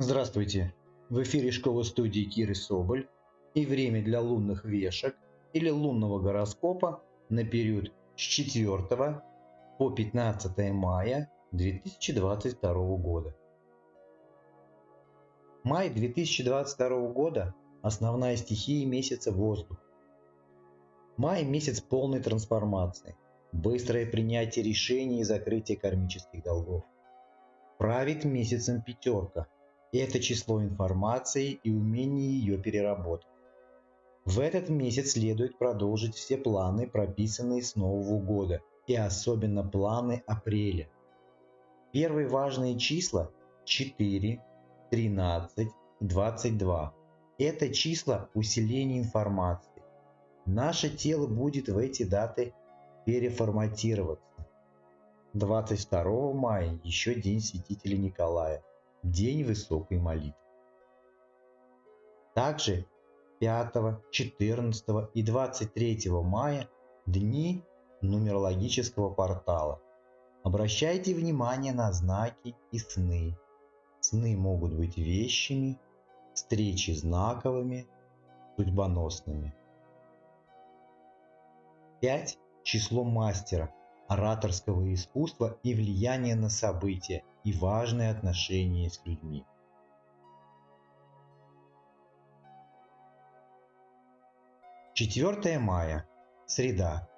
Здравствуйте! В эфире школа студии Киры Соболь и время для лунных вешек или лунного гороскопа на период с 4 по 15 мая 2022 года. Май 2022 года – основная стихия месяца воздух. Май – месяц полной трансформации, быстрое принятие решений и закрытие кармических долгов. Правит месяцем пятерка – это число информации и умение ее переработать. В этот месяц следует продолжить все планы, прописанные с Нового года, и особенно планы апреля. Первые важные числа 4, 13, 22. Это числа усиления информации. Наше тело будет в эти даты переформатироваться. 22 мая еще день святителя Николая. День высокой молитвы. Также 5, 14 и 23 мая дни нумерологического портала. Обращайте внимание на знаки и сны. Сны могут быть вещими, встречи знаковыми, судьбоносными. 5. Число мастера, ораторского искусства и влияние на события – и важные отношения с людьми. Четвертое мая. Среда.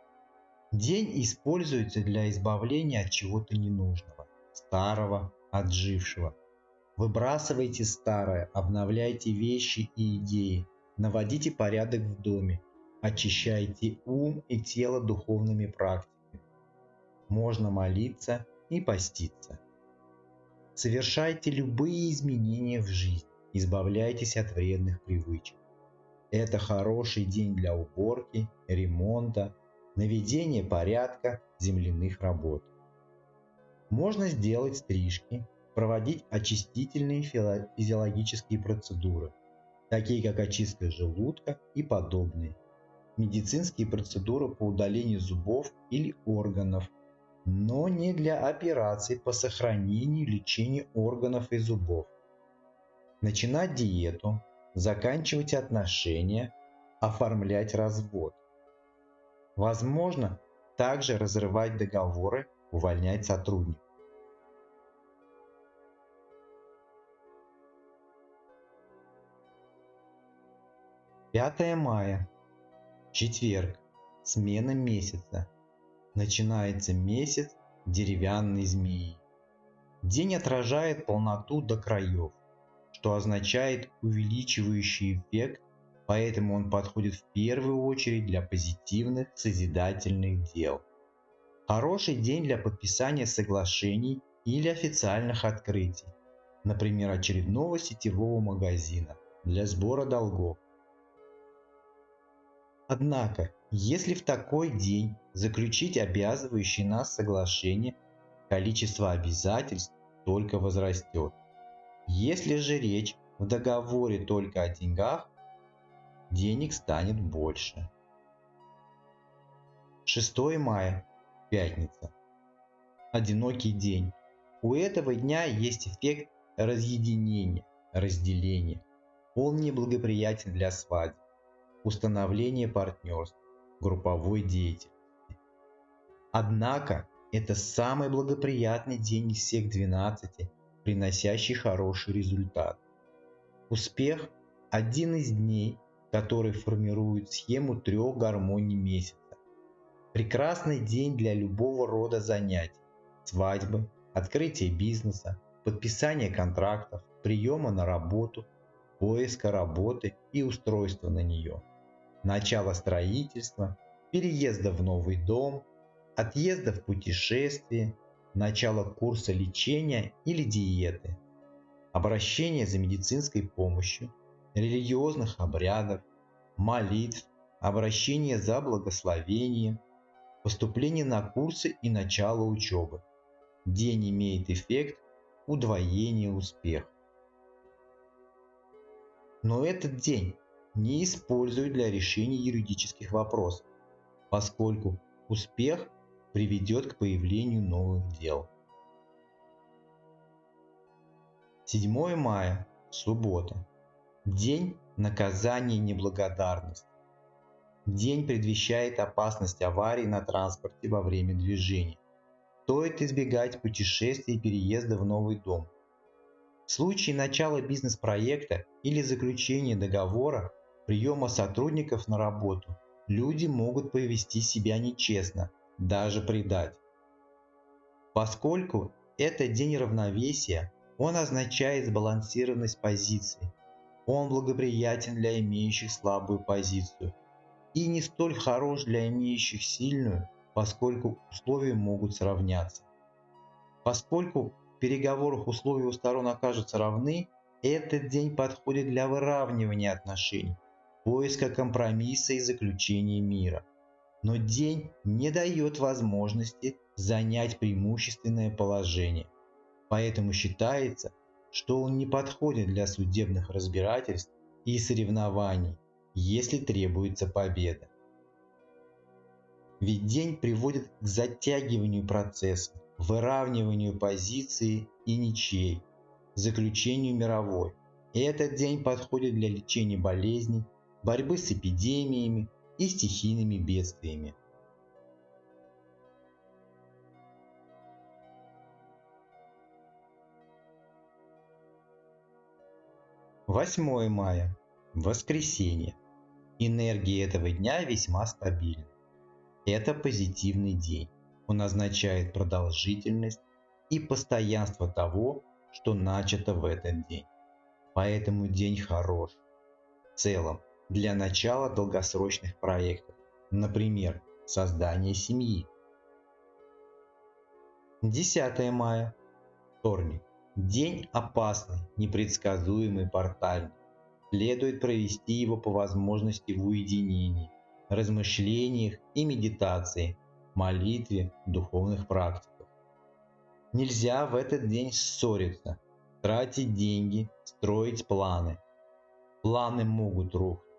День используется для избавления от чего-то ненужного, старого, отжившего. Выбрасывайте старое, обновляйте вещи и идеи, наводите порядок в доме, очищайте ум и тело духовными практиками. Можно молиться и поститься. Совершайте любые изменения в жизни, избавляйтесь от вредных привычек. Это хороший день для уборки, ремонта, наведения порядка земляных работ. Можно сделать стрижки, проводить очистительные физиологические процедуры, такие как очистка желудка и подобные, медицинские процедуры по удалению зубов или органов, но не для операций по сохранению и лечению органов и зубов. Начинать диету, заканчивать отношения, оформлять развод. Возможно, также разрывать договоры, увольнять сотрудников. Пятое мая. Четверг. Смена месяца начинается месяц деревянной змеи. День отражает полноту до краев, что означает увеличивающий эффект, поэтому он подходит в первую очередь для позитивных созидательных дел. Хороший день для подписания соглашений или официальных открытий, например, очередного сетевого магазина для сбора долгов. Однако, если в такой день заключить обязывающие нас соглашение, количество обязательств только возрастет. Если же речь в договоре только о деньгах, денег станет больше. 6 мая, пятница. Одинокий день. У этого дня есть эффект разъединения, разделения. Он неблагоприятен для свадьбы установление партнерств, групповой деятельности. Однако это самый благоприятный день из всех 12, приносящий хороший результат. Успех – один из дней, который формирует схему трех гармоний месяца. Прекрасный день для любого рода занятий – свадьбы, открытия бизнеса, подписания контрактов, приема на работу, поиска работы и устройства на нее – начало строительства, переезда в новый дом, отъезда в путешествие, начало курса лечения или диеты, обращение за медицинской помощью, религиозных обрядов, молитв, обращение за благословением, поступление на курсы и начало учебы. День имеет эффект удвоения успеха. Но этот день не используют для решения юридических вопросов, поскольку успех приведет к появлению новых дел. 7 мая. Суббота. День наказания неблагодарности. День предвещает опасность аварий на транспорте во время движения. Стоит избегать путешествий и переезда в новый дом. В случае начала бизнес-проекта или заключения договора, приема сотрудников на работу, люди могут повести себя нечестно, даже предать. Поскольку это день равновесия, он означает сбалансированность позиций. Он благоприятен для имеющих слабую позицию и не столь хорош для имеющих сильную, поскольку условия могут сравняться. Поскольку в переговорах условия у сторон окажутся равны, этот день подходит для выравнивания отношений, поиска компромисса и заключения мира. Но день не дает возможности занять преимущественное положение. Поэтому считается, что он не подходит для судебных разбирательств и соревнований, если требуется победа. Ведь день приводит к затягиванию процесса, выравниванию позиции и ничей, заключению мировой. И этот день подходит для лечения болезней, борьбы с эпидемиями и стихийными бедствиями. 8 мая. Воскресенье. Энергия этого дня весьма стабильна. Это позитивный день. Он означает продолжительность и постоянство того, что начато в этот день. Поэтому день хорош. В целом, для начала долгосрочных проектов, например, создание семьи. 10 мая. Вторник. День опасный, непредсказуемый, портальный. Следует провести его по возможности в уединении, размышлениях и медитации, молитве, духовных практиках. Нельзя в этот день ссориться, тратить деньги, строить планы. Планы могут рухнуть,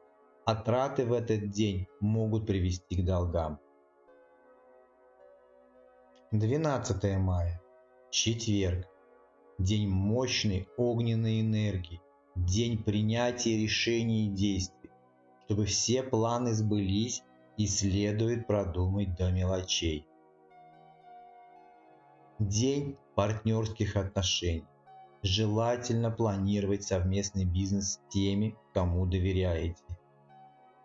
а траты в этот день могут привести к долгам. 12 мая. Четверг день мощной огненной энергии, день принятия решений и действий, чтобы все планы сбылись и следует продумать до мелочей. День партнерских отношений. Желательно планировать совместный бизнес с теми, кому доверяете.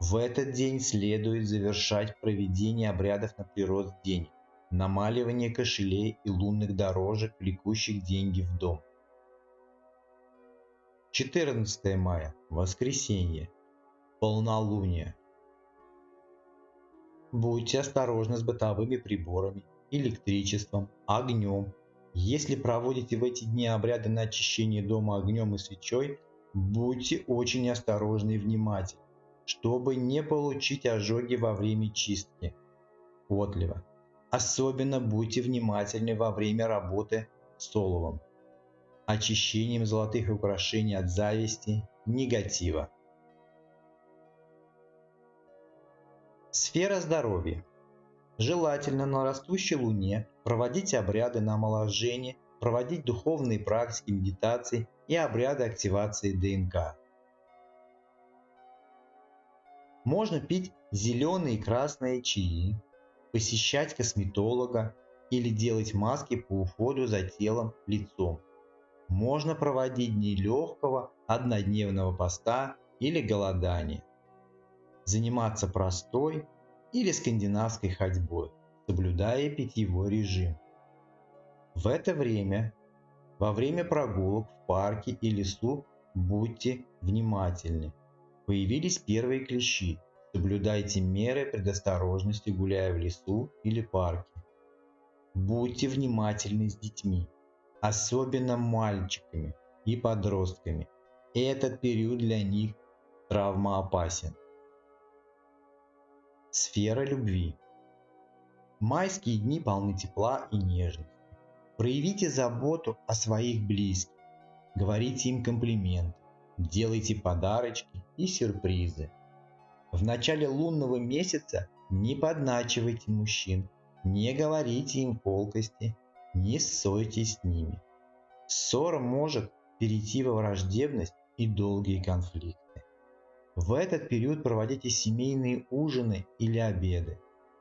В этот день следует завершать проведение обрядов на прирост денег намаливание кошелей и лунных дорожек, влекущих деньги в дом. 14 мая. Воскресенье. Полнолуние. Будьте осторожны с бытовыми приборами, электричеством, огнем. Если проводите в эти дни обряды на очищение дома огнем и свечой, будьте очень осторожны и внимательны, чтобы не получить ожоги во время чистки. Отлива. Особенно будьте внимательны во время работы с оловом, очищением золотых украшений от зависти, негатива. Сфера здоровья. Желательно на растущей луне проводить обряды на омоложение, проводить духовные практики медитации и обряды активации ДНК. Можно пить зеленые и красные чаи, посещать косметолога или делать маски по уходу за телом, лицом. Можно проводить дни легкого однодневного поста или голодания. Заниматься простой или скандинавской ходьбой, соблюдая питьевой режим. В это время, во время прогулок в парке и лесу, будьте внимательны. Появились первые клещи, Соблюдайте меры предосторожности, гуляя в лесу или парке. Будьте внимательны с детьми, особенно мальчиками и подростками. Этот период для них травмоопасен. Сфера любви. Майские дни полны тепла и нежности. Проявите заботу о своих близких. Говорите им комплименты. Делайте подарочки и сюрпризы. В начале лунного месяца не подначивайте мужчин, не говорите им колкости, не ссорьтесь с ними. Ссора может перейти во враждебность и долгие конфликты. В этот период проводите семейные ужины или обеды,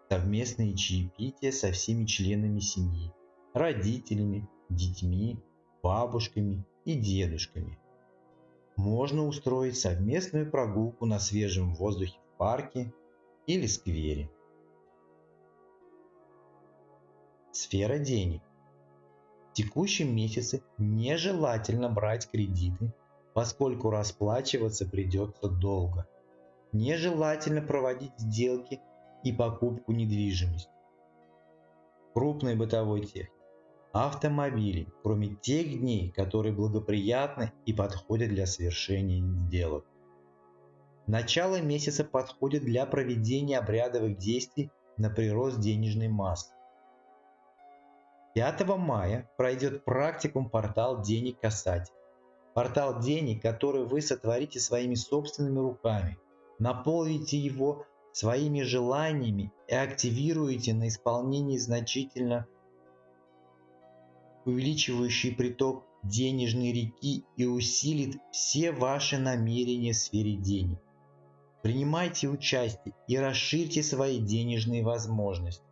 совместные чаепития со всеми членами семьи, родителями, детьми, бабушками и дедушками. Можно устроить совместную прогулку на свежем воздухе в парке или сквере. Сфера денег. В текущем месяце нежелательно брать кредиты, поскольку расплачиваться придется долго. Нежелательно проводить сделки и покупку недвижимости. Крупной бытовой техники. Автомобили, кроме тех дней, которые благоприятны и подходят для совершения сделок. Начало месяца подходит для проведения обрядовых действий на прирост денежной массы. 5 мая пройдет практикум портал денег касатель. Портал денег, который вы сотворите своими собственными руками. Наполните его своими желаниями и активируете на исполнение значительно увеличивающий приток денежной реки и усилит все ваши намерения в сфере денег. Принимайте участие и расширьте свои денежные возможности.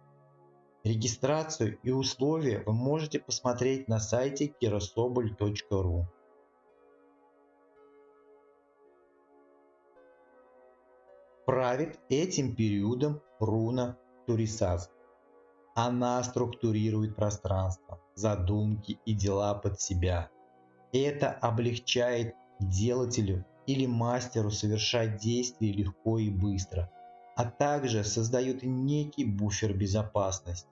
Регистрацию и условия вы можете посмотреть на сайте kirasobol.ru. Правит этим периодом руна Турисас. Она структурирует пространство, задумки и дела под себя. Это облегчает делателю или мастеру совершать действия легко и быстро, а также создает некий буфер безопасности.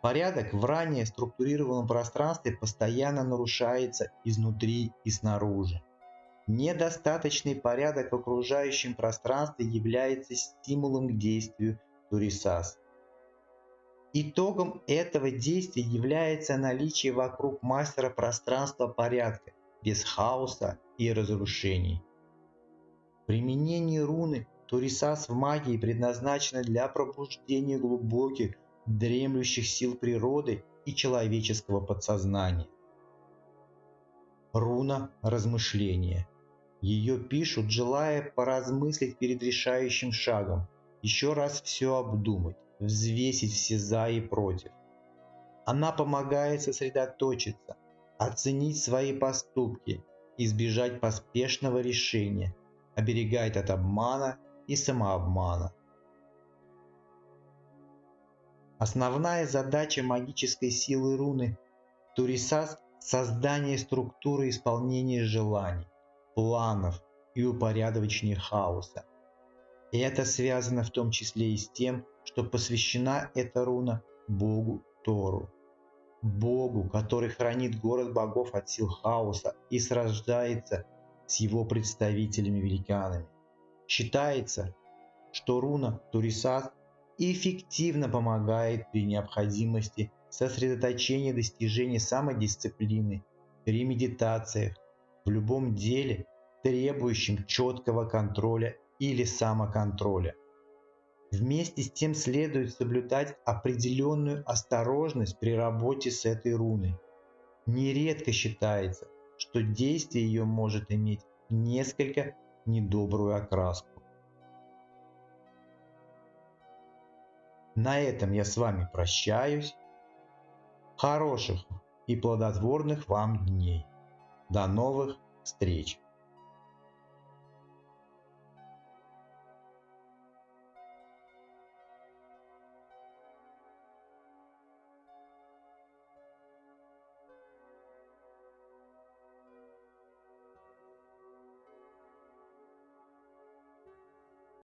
Порядок в ранее структурированном пространстве постоянно нарушается изнутри и снаружи. Недостаточный порядок в окружающем пространстве является стимулом к действию Турисас. Итогом этого действия является наличие вокруг мастера пространства порядка, без хаоса и разрушений. Применение руны Турисас в магии предназначено для пробуждения глубоких дремлющих сил природы и человеческого подсознания. Руна размышления. Ее пишут, желая поразмыслить перед решающим шагом, еще раз все обдумать, взвесить все за и против. Она помогает сосредоточиться, оценить свои поступки, избежать поспешного решения, оберегает от обмана и самообмана. Основная задача магической силы руны Турисас – создание структуры исполнения желаний, планов и упорядочения хаоса. И это связано в том числе и с тем, что посвящена эта руна Богу Тору. Богу, который хранит город богов от сил хаоса и сражается с его представителями-великанами. Считается, что руна Турисас эффективно помогает при необходимости сосредоточения достижения самодисциплины, при медитациях, в любом деле, требующем четкого контроля или самоконтроля. Вместе с тем следует соблюдать определенную осторожность при работе с этой руной. Нередко считается, что действие ее может иметь несколько недобрую окраску. На этом я с вами прощаюсь. Хороших и плодотворных вам дней. До новых встреч!